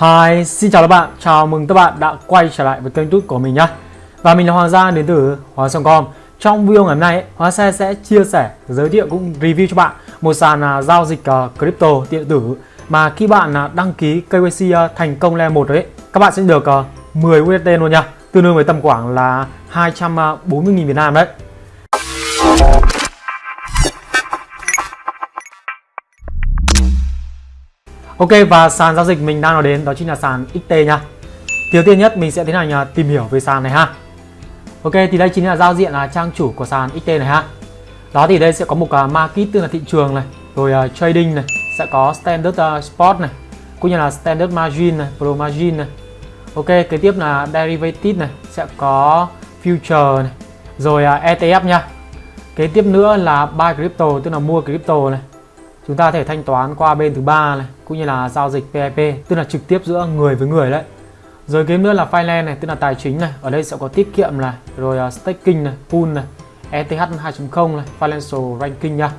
Hi, xin chào các bạn, chào mừng các bạn đã quay trở lại với kênh YouTube của mình nhé Và mình là Hoàng Gia đến từ Hoàng Song.com Trong video ngày hôm nay, Hoàng xe sẽ chia sẻ, giới thiệu cũng review cho bạn một sàn à, giao dịch à, crypto điện tử mà khi bạn à, đăng ký KYC thành công level 1 đấy các bạn sẽ được 10 USD luôn nha. Tương đương với tầm khoảng là 240.000 Việt Nam đấy. Ok và sàn giao dịch mình đang nói đến đó chính là sàn XT nha. Đầu tiên nhất mình sẽ tiến hành tìm hiểu về sàn này ha. Ok thì đây chính là giao diện là trang chủ của sàn XT này ha. Đó thì đây sẽ có một à, market tức là thị trường này, rồi uh, trading này, sẽ có standard uh, spot này, cũng như là standard margin này, pro margin này. Ok, kế tiếp là derivative này, sẽ có future này, rồi uh, ETF nha. Kế tiếp nữa là buy crypto tức là mua crypto này, chúng ta có thể thanh toán qua bên thứ ba này cũng như là giao dịch PIP tức là trực tiếp giữa người với người đấy. Rồi game nữa là finance này tức là tài chính này. Ở đây sẽ có tiết kiệm này rồi uh, staking này pool này ETH 2.0 này financial ranking nha.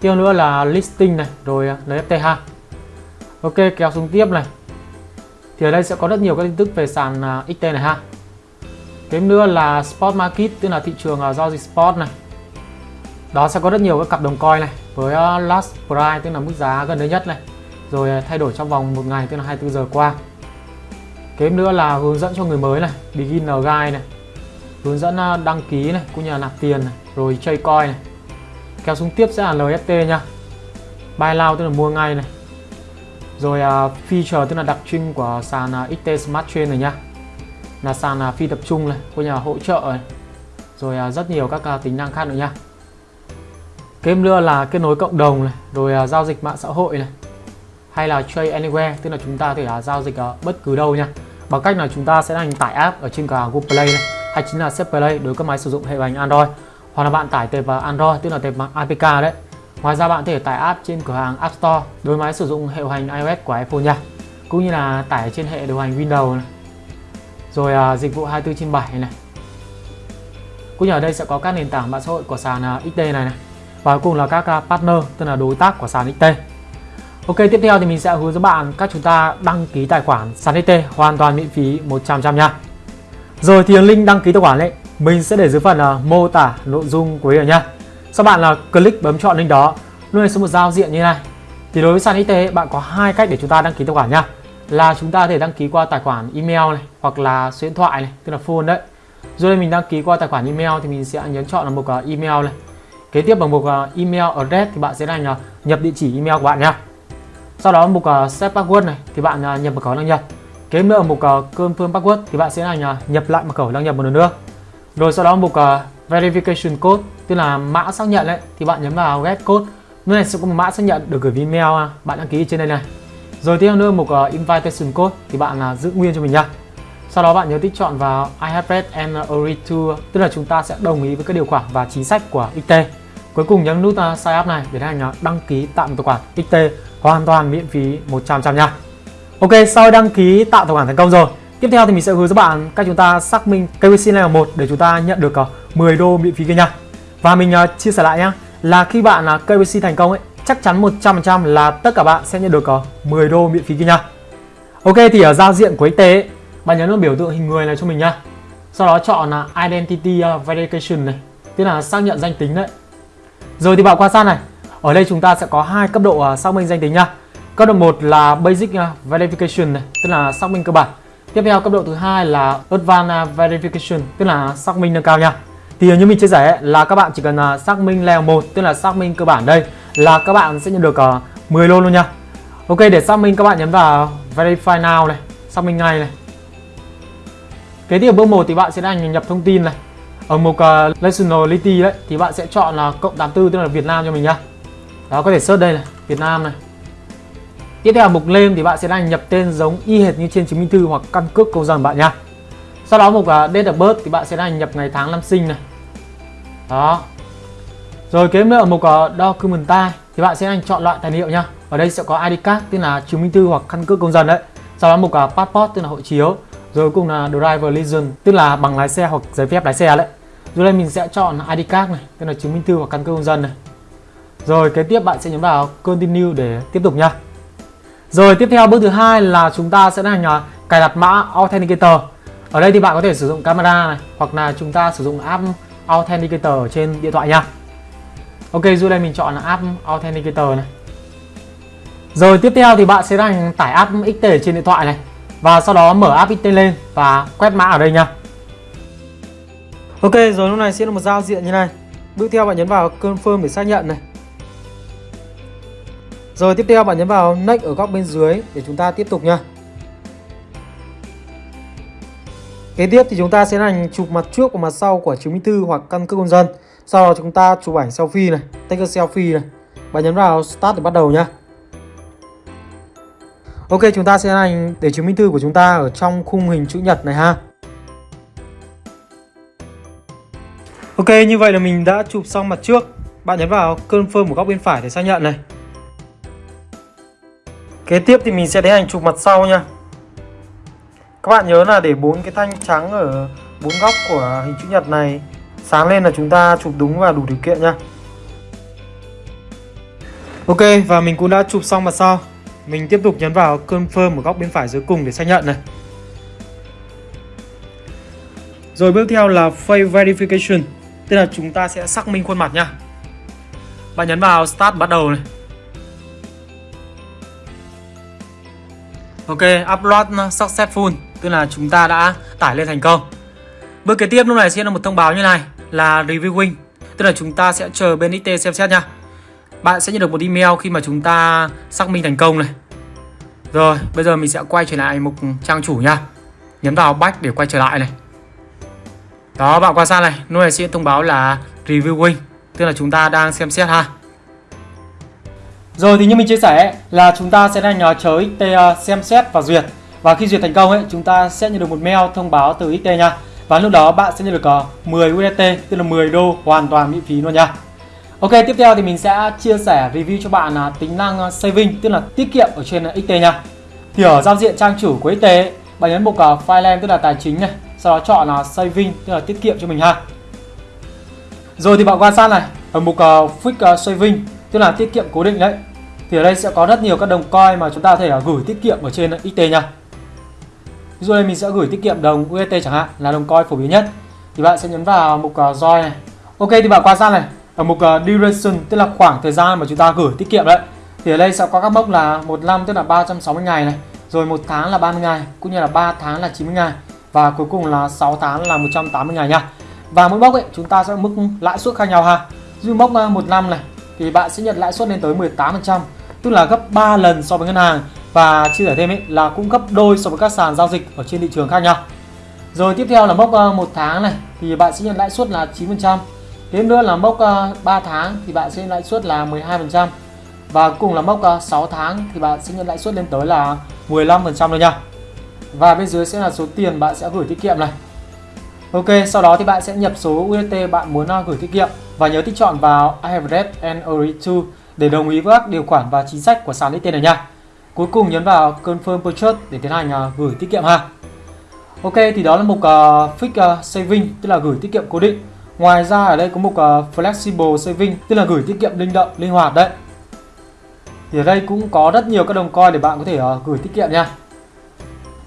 Tiếp nữa là listing này rồi uh, NFTH ha ok kéo xuống tiếp này. Thì ở đây sẽ có rất nhiều các tin tức về sàn à, uh, XT này ha. Tiếp nữa là spot market tức là thị trường uh, giao dịch spot này đó sẽ có rất nhiều các cặp đồng coin này với ờ, last price tức là mức giá gần đây nhất này. Rồi ờ, thay đổi trong vòng một ngày tức là 24 giờ qua. Kế nữa là hướng dẫn cho người mới này beginner guide này hướng dẫn ờ, đăng ký này cũng như là nạp tiền này rồi chơi coin này. Kéo xuống tiếp sẽ là LFT nha. Buy now tức là mua ngay này. Rồi uh, feature tức là đặc trưng của sàn uh, XT Smart Chain này nhá là sàn uh, phi tập trung này cũng như là hỗ trợ này. Rồi uh, rất nhiều các uh, tính năng khác nữa nha. Kế nữa là kết nối cộng đồng này, rồi uh, giao dịch mạng xã hội này hay là trade anywhere tức là chúng ta có thể uh, giao dịch ở bất cứ đâu nha. Bằng cách là chúng ta sẽ hành tải app ở trên cả Google Play này hay chính là Set Play đối với các máy sử dụng hệ điều hành Android. Hoặc là bạn tải tệp vào Android tức là tệp APK đấy. Ngoài ra bạn có thể tải app trên cửa hàng App Store đối máy sử dụng hệ điều hành iOS của iPhone nha cũng như là tải trên hệ điều hành Windows này. Rồi uh, dịch vụ 24 trên 7 này. Cũng như ở đây sẽ có các nền tảng mạng xã hội của sàn uh, XD này này và cuối cùng là các partner, tức là đối tác của sàn XT Ok, tiếp theo thì mình sẽ hướng dẫn bạn cách chúng ta đăng ký tài khoản sàn XT hoàn toàn miễn phí 100% nha. Rồi thì link đăng ký tài khoản ấy, mình sẽ để dưới phần mô tả nội dung của video nha. Sau bạn là click bấm chọn link đó, luôn này sẽ một giao diện như này. Thì đối với sàn XT bạn có hai cách để chúng ta đăng ký tài khoản nha. Là chúng ta có thể đăng ký qua tài khoản email này, hoặc là số điện thoại này, tức là phone đấy. Rồi mình đăng ký qua tài khoản email thì mình sẽ nhấn chọn là một email này. Kế tiếp bằng mục à, email address thì bạn sẽ hành nhập địa chỉ email của bạn nhé. Sau đó mục à, set password này thì bạn à, nhập mật khẩu đăng nhập. Kế nữa mục confirm password thì bạn sẽ hành nhập lại mật khẩu đăng nhập một lần nữa. Rồi sau đó mục verification code, tức là mã xác nhận đấy thì bạn nhấn vào get code. Nơi này sẽ có một mã xác nhận được gửi về email bạn đăng ký trên đây này. Rồi tiếp theo nữa mục invitation code thì bạn giữ nguyên cho mình nha. Sau đó bạn nhớ tích chọn vào I have read and agree to tức là chúng ta sẽ đồng ý với các điều khoản và chính sách của XT. Cuối cùng nhấn nút à, sign up này để hành đăng ký tạo một tài khoản XT hoàn toàn miễn phí 100% nha. Ok, sau đăng ký tạo tài khoản thành công rồi, tiếp theo thì mình sẽ hướng dẫn bạn cách chúng ta xác minh KYC level 1 để chúng ta nhận được à, 10 đô miễn phí kia nha. Và mình à, chia sẻ lại nhá, là khi bạn là KYC thành công ấy, chắc chắn 100% là tất cả bạn sẽ nhận được 10 đô miễn phí kia nha. Ok thì ở giao diện của XT ấy, bạn nhấn vào biểu tượng hình người này cho mình nhá. Sau đó chọn là Identity uh, Verification này, tức là xác nhận danh tính đấy. Rồi thì bạn quan sát này, ở đây chúng ta sẽ có hai cấp độ uh, xác minh danh tính nha. Cấp độ 1 là Basic uh, Verification này, tức là xác minh cơ bản. Tiếp theo cấp độ thứ hai là Advanced Verification, tức là xác minh nâng cao nha. Thì như mình chia sẻ là các bạn chỉ cần xác minh level 1, tức là xác minh cơ bản đây là các bạn sẽ nhận được 10 lô luôn nha. Ok để xác minh các bạn nhấn vào Verify Now này, xác minh ngay này. Kế tiếp bước 1 thì bạn sẽ đăng nhập thông tin này. Ở mục uh, nationality đấy thì bạn sẽ chọn là cộng 84 tức là Việt Nam cho mình nhá. Đó có thể search đây này Việt Nam này. Tiếp theo mục lên thì bạn sẽ đăng nhập tên giống y hệt như trên chứng minh thư hoặc căn cước công dân bạn nhá. Sau đó mục uh, date of birth thì bạn sẽ đăng nhập ngày tháng năm sinh này. Đó. Rồi kế nữa ở mục à, uh, document type thì bạn sẽ đăng chọn loại tài liệu nhá. Ở đây sẽ có ID card tức là chứng minh thư hoặc căn cước công dân đấy. Sau đó mục uh, passport tức là hộ chiếu rồi cùng là driver license tức là bằng lái xe hoặc giấy phép lái xe đấy rồi đây mình sẽ chọn ID card này, tức là chứng minh thư hoặc căn cước công dân này. Rồi kế tiếp bạn sẽ nhấn vào continue để tiếp tục nha. Rồi tiếp theo bước thứ hai là chúng ta sẽ hành à, cài đặt mã Authenticator. Ở đây thì bạn có thể sử dụng camera này hoặc là chúng ta sử dụng app Authenticator trên điện thoại nha. Ok, dù đây mình chọn là app Authenticator này. Rồi tiếp theo thì bạn sẽ đang tải app XT trên điện thoại này và sau đó mở app lên và quét mã ở đây nha. Ok, rồi lúc này sẽ là một giao diện như này. Bước theo bạn nhấn vào confirm để xác nhận này. Rồi tiếp theo bạn nhấn vào next ở góc bên dưới để chúng ta tiếp tục nha. Kế tiếp thì chúng ta sẽ hành chụp mặt trước và mặt sau của chứng minh thư hoặc căn cước công dân. Sau đó chúng ta chụp ảnh selfie này, take a selfie này. Bạn nhấn vào start để bắt đầu nhá. Ok, chúng ta sẽ hành để chứng minh thư của chúng ta ở trong khung hình chữ nhật này ha. Ok, như vậy là mình đã chụp xong mặt trước. Bạn nhấn vào confirm của góc bên phải để xác nhận này. Kế tiếp thì mình sẽ tiến hành chụp mặt sau nha. Các bạn nhớ là để bốn cái thanh trắng ở bốn góc của hình chữ nhật này sáng lên là chúng ta chụp đúng và đủ điều kiện nha. Ok và mình cũng đã chụp xong mặt sau. Mình tiếp tục nhấn vào confirm ở góc bên phải dưới cùng để xác nhận này. Rồi bước theo là face verification, tức là chúng ta sẽ xác minh khuôn mặt nha. Bạn nhấn vào start bắt đầu này. Ok, upload successful, tức là chúng ta đã tải lên thành công. Bước kế tiếp lúc này sẽ là một thông báo như này là reviewing, tức là chúng ta sẽ chờ bên it xem xét nha. Bạn sẽ nhận được một email khi mà chúng ta xác minh thành công này. Rồi, bây giờ mình sẽ quay trở lại mục trang chủ nha. Nhấn vào back để quay trở lại này. Đó, bạn quan sát này, lúc này sẽ thông báo là reviewing, tức là chúng ta đang xem xét ha. Rồi thì như mình chia sẻ là chúng ta sẽ đang chờ XT ờ, xem xét và duyệt. Và khi duyệt thành công ấy, chúng ta sẽ nhận được một mail thông báo từ XT nha. Và lúc đó bạn sẽ nhận được ờ, 10 USDT, tức là 10 đô hoàn toàn miễn phí luôn nha. Ok, tiếp theo thì mình sẽ chia sẻ review cho bạn là tính năng à, saving, tức là tiết kiệm ở trên à, XT nha. Thì ở giao diện trang chủ của XT, bạn nhấn mục à, file tức là tài chính này, sau đó chọn là saving tức là tiết kiệm cho mình ha. Rồi thì bạn quan sát này, ở mục fix saving tức là tiết kiệm cố định đấy. Thì ở đây sẽ có rất nhiều các đồng coin mà chúng ta có thể gửi tiết kiệm ở trên XT nha. Ví dụ đây mình sẽ gửi tiết kiệm đồng UST chẳng hạn là đồng coin phổ biến nhất. Thì bạn sẽ nhấn vào mục join này. Ok thì bạn quan sát này, ở mục uh, duration tức là khoảng thời gian mà chúng ta gửi tiết kiệm đấy. Thì ở đây sẽ có các mốc là một năm tức là 360 ngày này. Rồi một tháng là 30 ngày cũng như là 3 tháng là 90 ngày. Và cuối cùng là 6 tháng là 180 ngày nha. Và mỗi mốc ấy chúng ta sẽ mức lãi suất khác nhau ha. Như mốc uh, một năm này thì bạn sẽ nhận lãi suất lên tới 18% tức là gấp 3 lần so với ngân hàng. Và chia sẻ thêm ấy là cũng gấp đôi so với các sàn giao dịch ở trên thị trường khác nhau. Rồi tiếp theo là mốc uh, một tháng này thì bạn sẽ nhận lãi suất là 9% Tiếp nữa là mốc ờ, uh, 3 tháng thì bạn sẽ lãi suất là 12% và cùng là mốc ờ, uh, 6 tháng thì bạn sẽ nhận lãi suất lên tới là 15% rồi nha. Và bên dưới sẽ là số tiền bạn sẽ gửi tiết kiệm này. Ok, sau đó thì bạn sẽ nhập số USDT bạn muốn ờ, gửi tiết kiệm và nhớ tích chọn vào I have read and agree to để đồng ý với các điều khoản và chính sách của sàn XT này nha. Cuối cùng nhấn vào confirm purchase để tiến hành uh, gửi tiết kiệm ha. Ok, thì đó là mục uh, fix uh, saving tức là gửi tiết kiệm cố định. Ngoài ra ở đây có mục uh, ờ, Flexible Saving tức là gửi tiết kiệm linh động, linh hoạt đấy. Thì ở đây cũng có rất nhiều các đồng coin để bạn có thể uh, gửi tiết kiệm nha.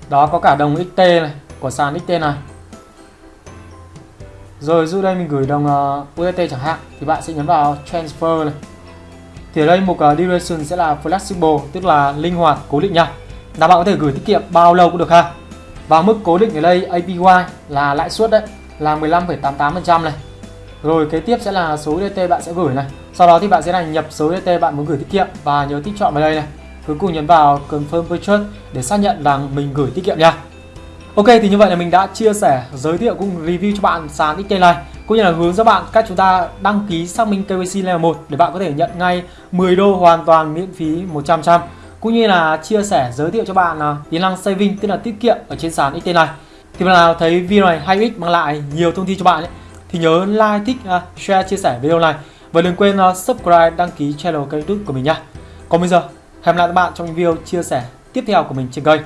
Đó có cả đồng XT này của sàn XT này. Rồi dụ đây mình gửi đồng ờ, uh, UST chẳng hạn thì bạn sẽ nhấn vào Transfer này. Thì ở đây mục uh, Duration sẽ là Flexible tức là linh hoạt, cố định nha. Là bạn có thể gửi tiết kiệm bao lâu cũng được ha. Và mức cố định ở đây APY là lãi suất đấy là 15,88% này. Rồi kế tiếp sẽ là số DT bạn sẽ gửi này. Sau đó thì bạn sẽ là nhập số DT bạn muốn gửi tiết kiệm và nhớ tích chọn vào đây này. Cuối cùng nhấn vào Confirm Purchase để xác nhận rằng mình gửi tiết kiệm nha. Ok thì như vậy là mình đã chia sẻ, giới thiệu cũng review cho bạn sàn XT này cũng như là hướng dẫn bạn cách chúng ta đăng ký xác minh KYC level 1 để bạn có thể nhận ngay 10 đô hoàn toàn miễn phí 100% cũng như là chia sẻ giới thiệu cho bạn là tính năng saving tức là tiết kiệm ở trên sàn XT này thì bạn nào thấy video này hay ích mang lại nhiều thông tin cho bạn ấy, thì nhớ like, thích, uh, share, chia sẻ video này và đừng quên uh, subscribe, đăng ký channel kênh youtube của mình nha. Còn bây giờ, hẹn gặp lại các bạn trong những video chia sẻ tiếp theo của mình trên kênh.